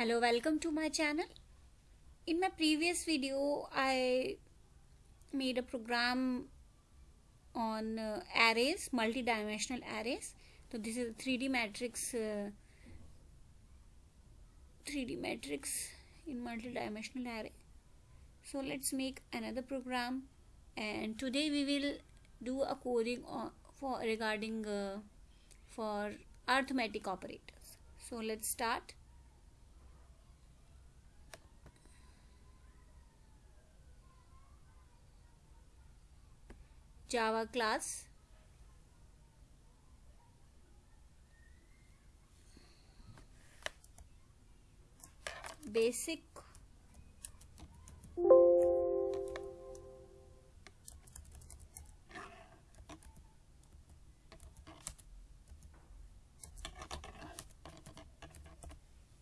hello welcome to my channel. In my previous video I made a program on uh, arrays multi-dimensional arrays. So this is a 3d matrix uh, 3d matrix in multi-dimensional array. So let's make another program. And today we will do a coding for regarding uh, for arithmetic operators. So let's start java class. Basic.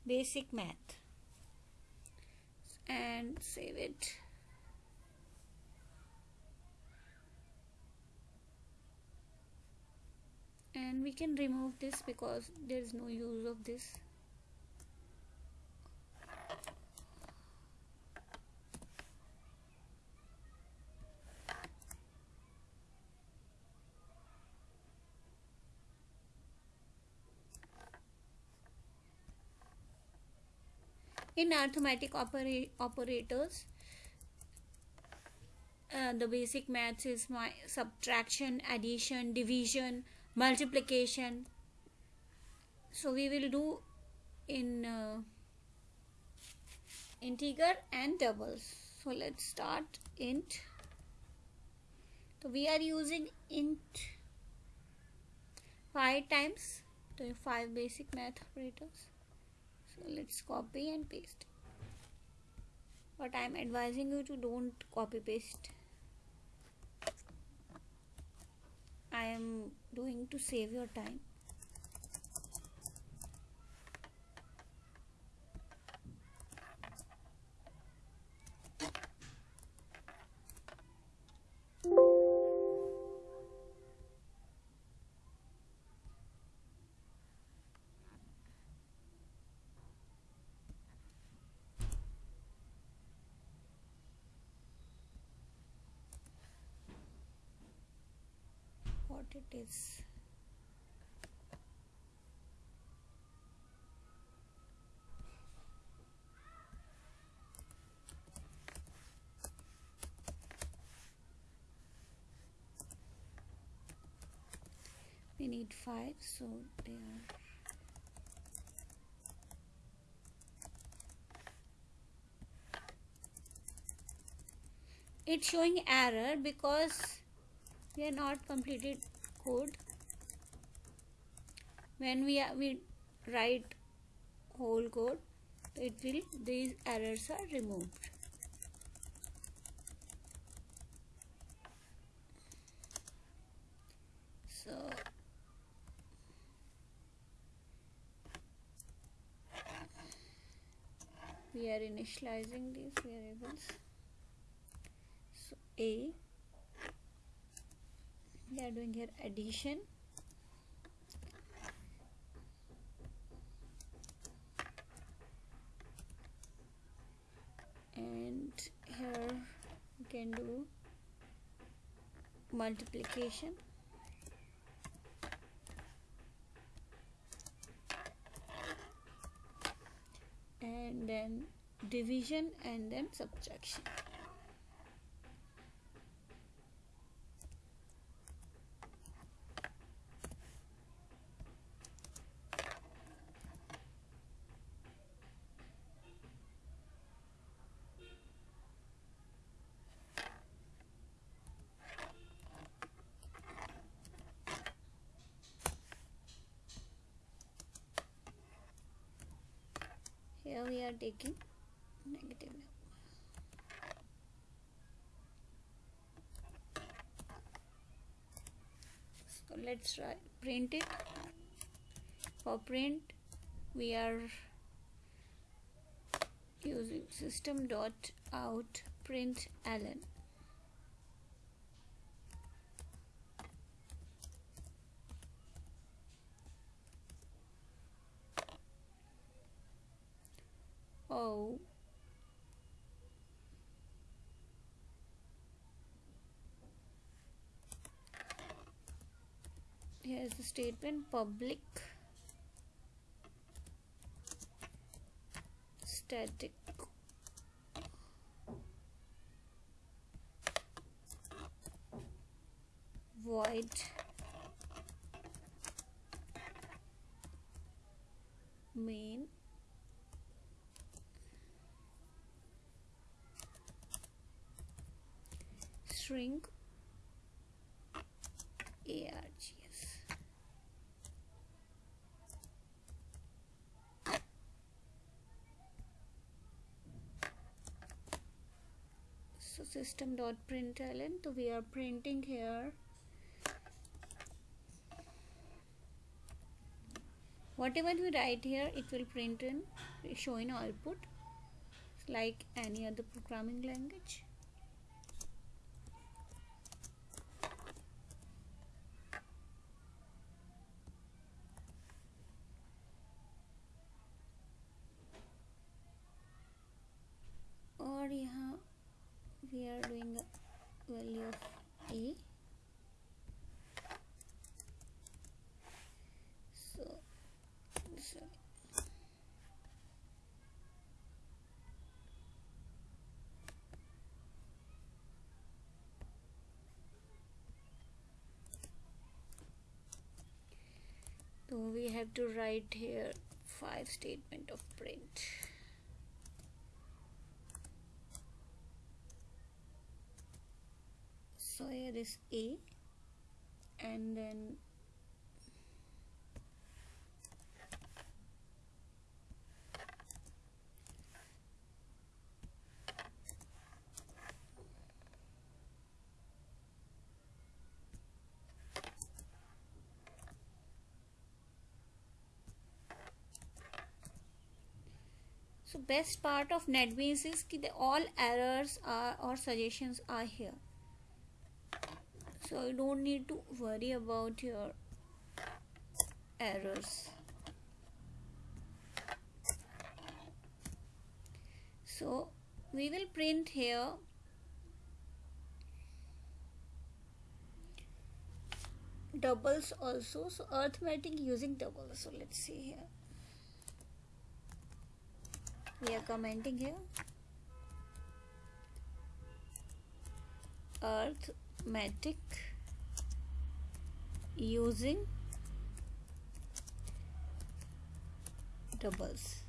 Basic math. And save it and we can remove this because there is no use of this. In arithmetic opera operators uh, the basic maths is my subtraction addition division multiplication. So we will do in uh, integer and doubles. So let's start int. So we are using int 5 times. So 5 basic math operators so let's copy and paste. But i'm advising you to don't copy paste i am doing to save your time it is. We need five so they are it's showing error because we are not completed code when we are, we write whole code it will these errors are removed. So we are initializing these variables. So a we are doing here addition. And here we can do multiplication. And then division and then subtraction here we are taking negative so let's try print it. For print we are using system dot out print ln oh here's the statement public static. Void. Main. String. Args so system dot println so we are printing here. Whatever we write here it will print in show in output. Like any other programming language so we have to write here five statement of print. So here is a and then best part of netbeans is that all errors are or suggestions are here. So you don't need to worry about your errors. So we will print here doubles also. So arithmetic using doubles. So let's see here we are commenting here. Arithmetic using doubles.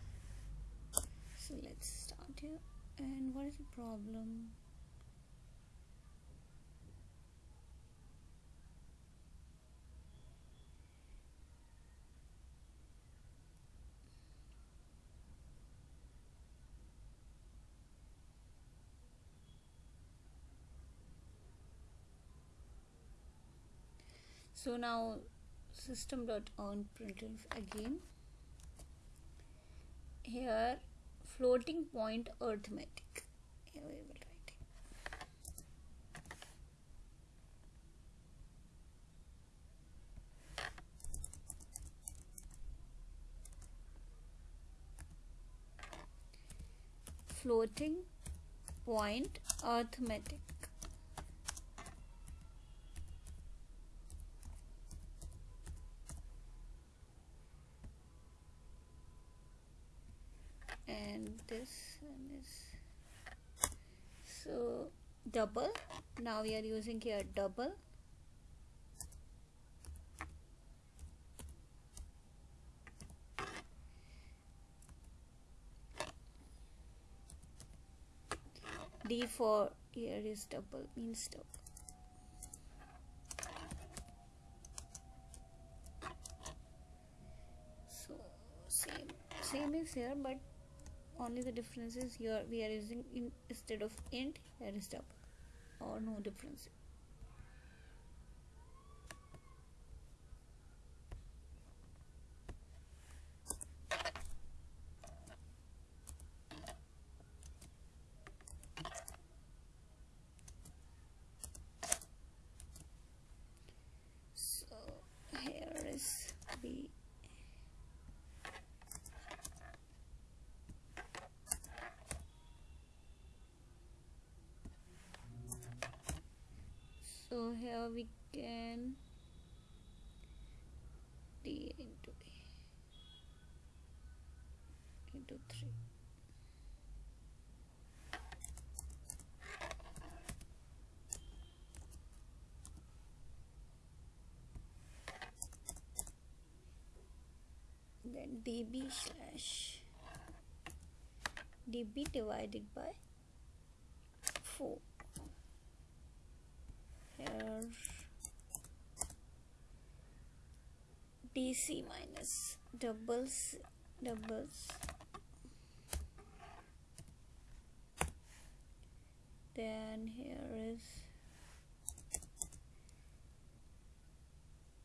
So let's start here. And what is the problem so now system dot on println again. Here floating point arithmetic. Here we will write. Floating point arithmetic and this one is so double. Now we are using here double. D for here is double means double. So same same is here but only the difference is here we are using in instead of int here is double or no difference so here is b so here we can d into a. Into 3 then db slash db divided by 4 here dc minus doubles doubles then here is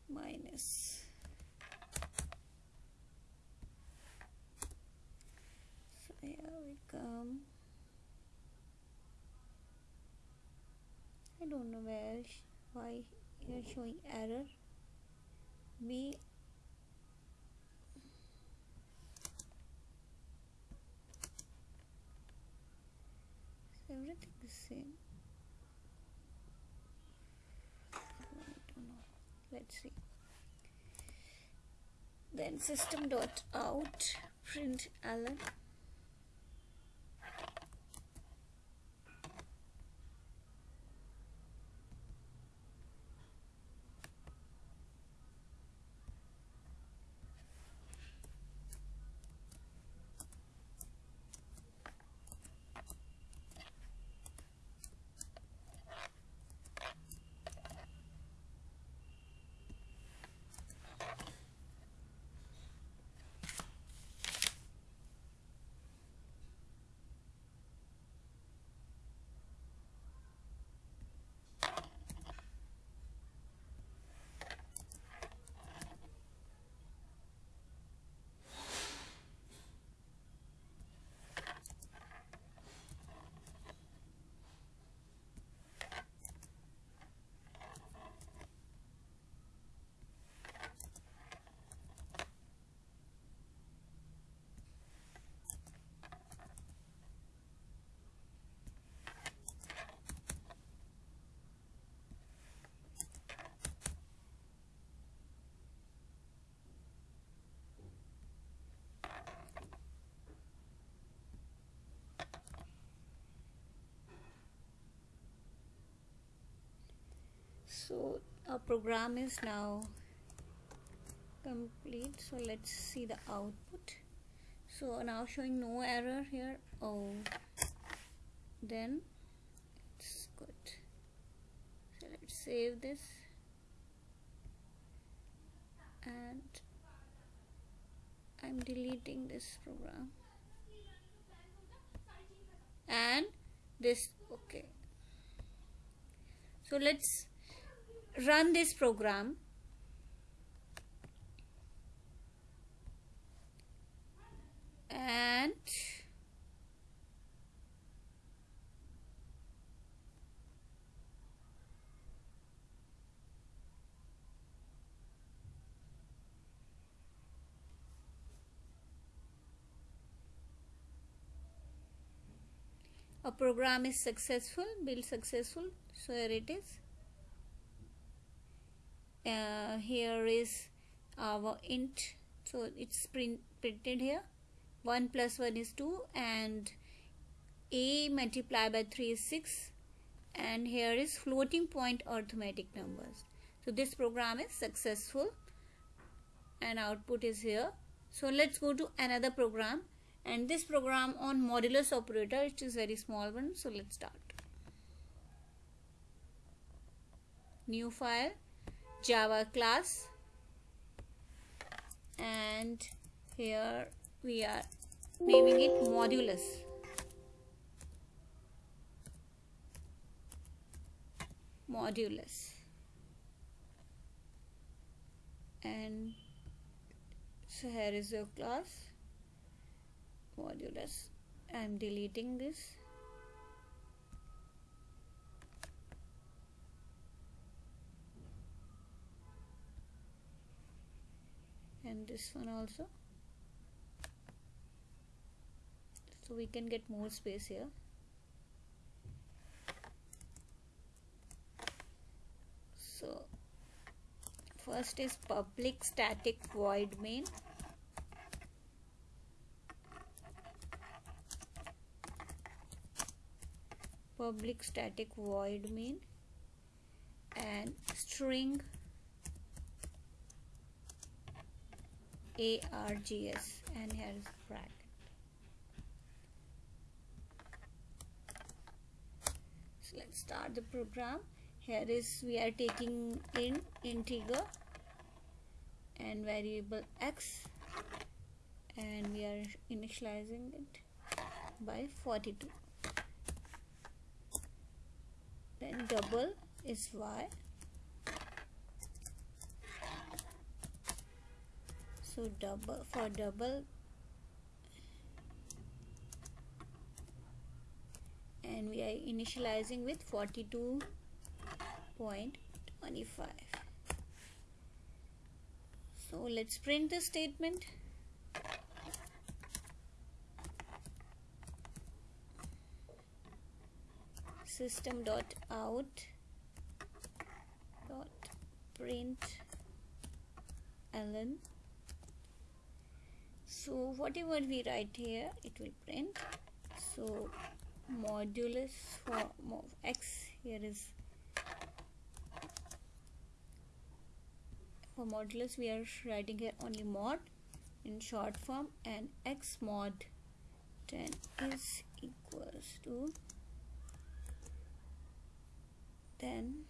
minus so here we come I don't know where why you're showing error? B. Everything the same. Let's see. Then system dot out print ln so our program is now complete. So let's see the output. So now showing no error here. Oh then it's good. So let's save this. And I'm deleting this program. And this okay. So let's run this program. And a program is successful build successful so here it is uh, here is our int. So it's print, printed here. 1 plus 1 is 2 and a multiplied by 3 is 6 and here is floating point arithmetic numbers. So this program is successful. And output is here. So let's go to another program. And this program on modulus operator it is very small one. So let's start. New file java class. And here we are. Naming it modulus? Modulus. And so here is your class. Modulus. I'm deleting this this one also. So we can get more space here. So first is public static void main. Public static void main. And string args and here is bracket. So let's start the program. Here is we are taking in integer and variable x and we are initializing it by 42 then double is y so double for double. And we are initializing with 42.25 so let's print the statement. System dot out dot print ln so whatever we write here it will print. So modulus for x here is for modulus we are writing here only mod in short form and x mod 10 is equals to then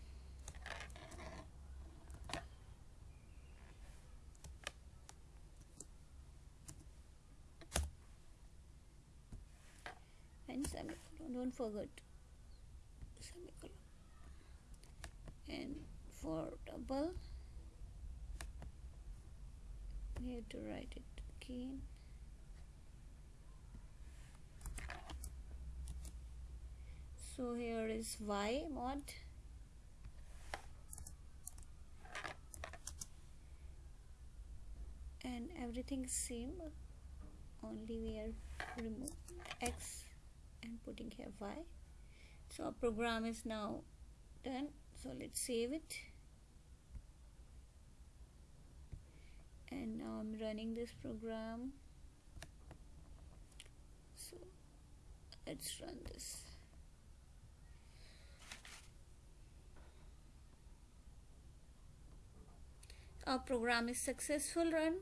and don't forget semicolon and for double we have to write it again. So here is y mod. And everything same only we are removing x and putting here y. So our program is now done. So let's save it. And now I'm running this program. So let's run this. Our program is successful run.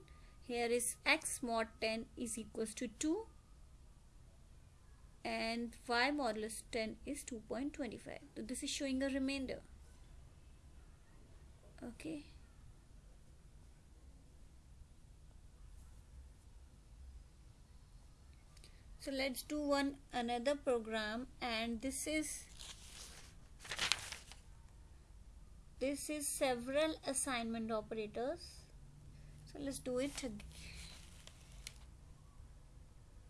Here is x mod 10 is equals to 2 and y modulus 10 is 2.25 so this is showing a remainder. Okay. So let's do one another program and this is this is several assignment operators. So let's do it again.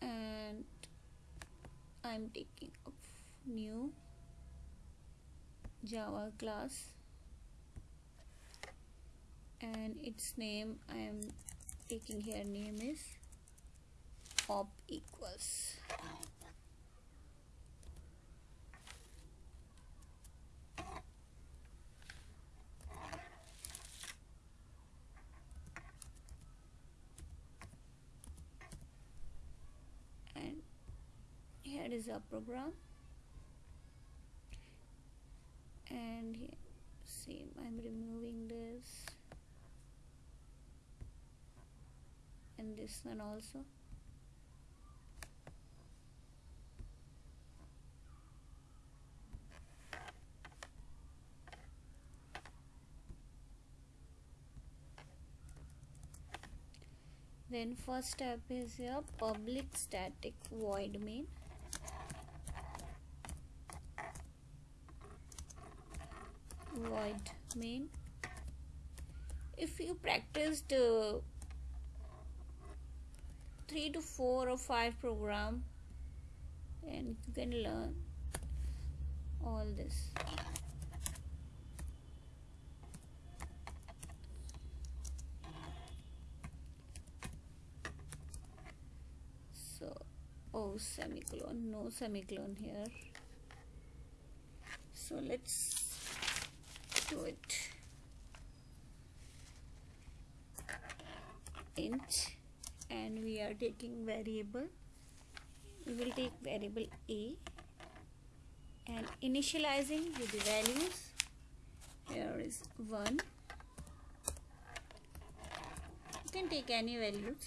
and I'm taking a new Java class. And its name I am taking here name is op equals here is our program. And here, see I'm removing this. And this one also. Then first step is your public static void main void main. If you practiced uh, three to four or five program and you can learn all this. So oh semicolon no semicolon here. So let's it int and we are taking variable. We will take variable a and initializing with the values. Here is 1 you can take any values.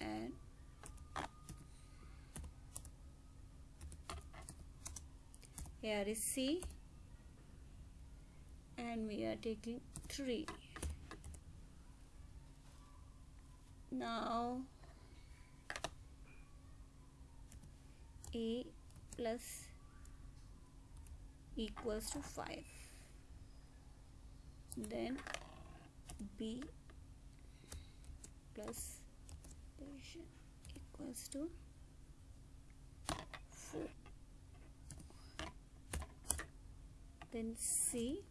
And here is C and we are taking 3 now A plus equals to 5 then B plus equals to 4 then C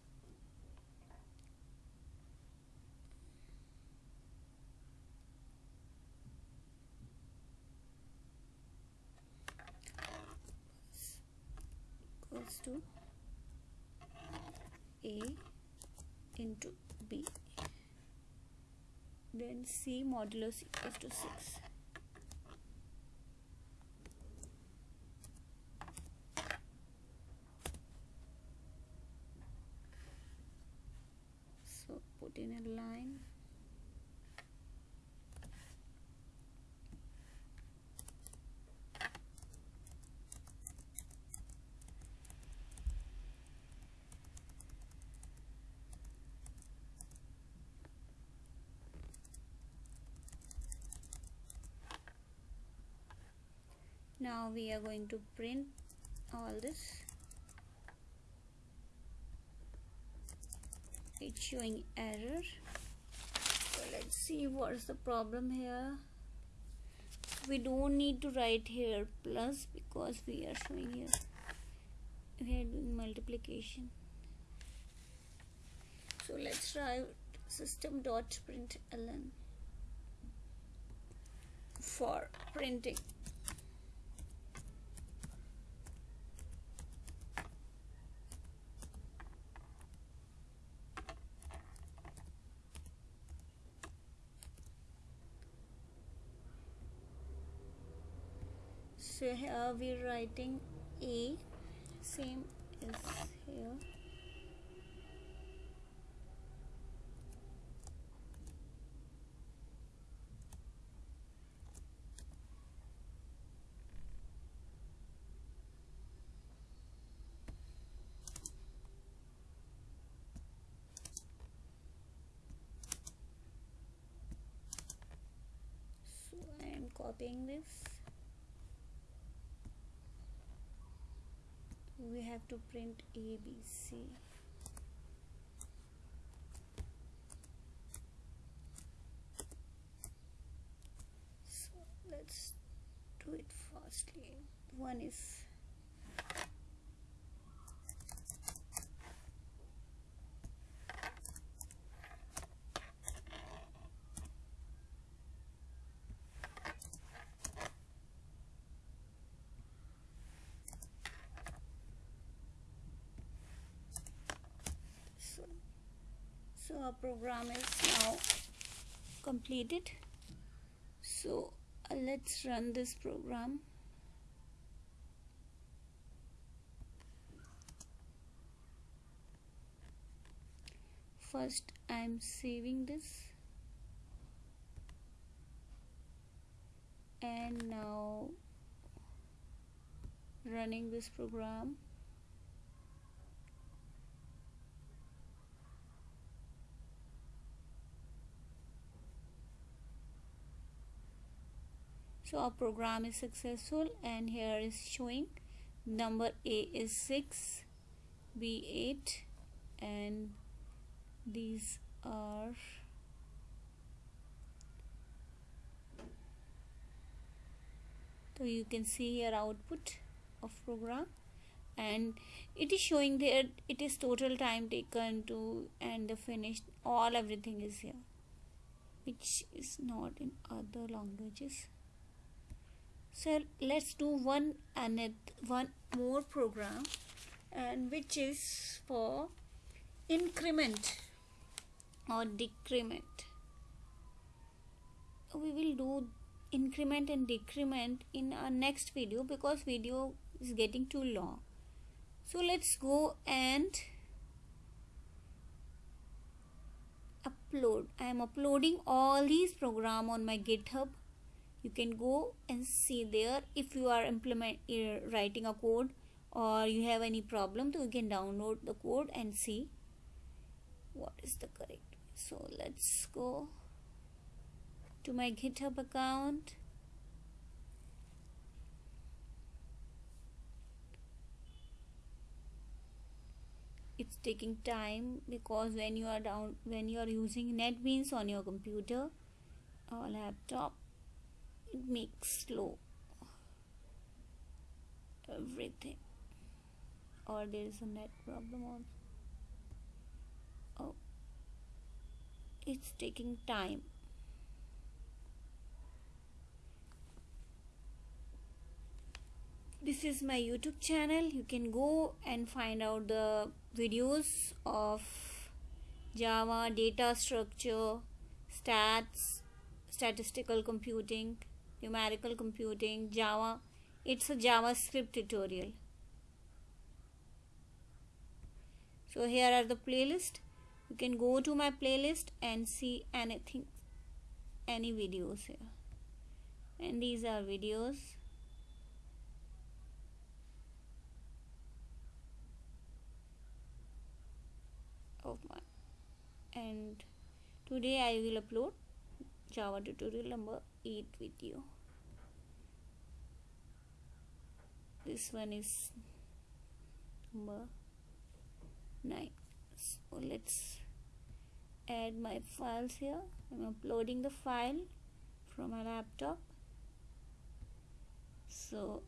equals to A into B. Then C modulus equals to 6 so put in a line now we are going to print all this. It's showing error. So let's see what's the problem here. We don't need to write here plus because we are showing here. We are doing multiplication. So let's try system dot println for printing so here uh, we're writing a same is here. So I am copying this we have to print A, B, C. So let's do it fastly. One is so, so our program is now completed. So uh, let's run this program. First I'm saving this. And now running this program so our program is successful and here is showing. Number a is 6 b 8 and these are so you can see here output of program. And it is showing there it is total time taken to and the finished all everything is here which is not in other languages so let's do one and one more program and which is for increment or decrement. We will do increment and decrement in our next video because video is getting too long. So let's go and upload. I am uploading all these program on my github you can go and see there if you are implement uh, writing a code or you have any problem so you can download the code and see what is the correct so let's go to my github account. It's taking time because when you are down when you are using netbeans on your computer or laptop it makes slow everything. Or there is a net problem on oh. It's taking time. This is my youtube channel. You can go and find out the videos of java data structure stats statistical computing numerical computing java. It's a javascript tutorial. So here are the playlist. You can go to my playlist and see anything any videos here. And these are videos. Of my. And today I will upload Java tutorial number 8 video this one is number 9 so let's add my files here. I'm uploading the file from my laptop. So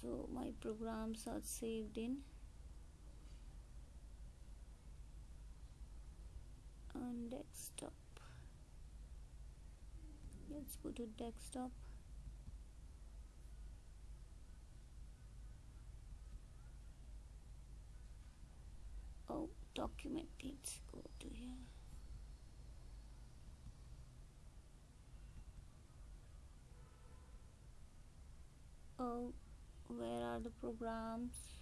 so my programs are saved in on desktop. Let's go to desktop. Oh document let's go to here. Oh where are the programs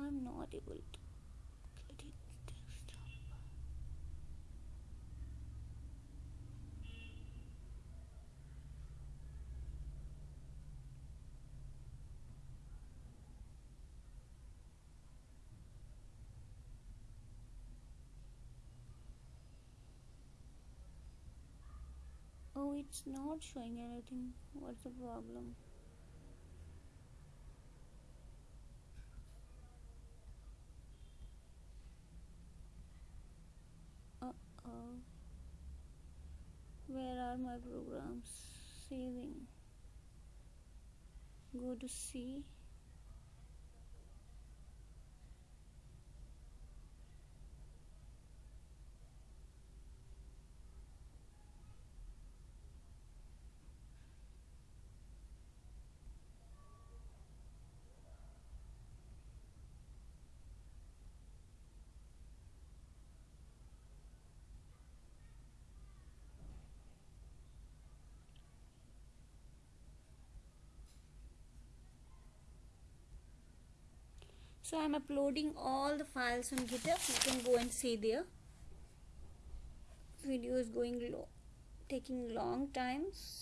I'm not able to get it oh it's not showing anything. What's the problem uh-oh where are my programs? Saving. Go to C so i'm uploading all the files on github. You can go and see there. Video is going low taking long times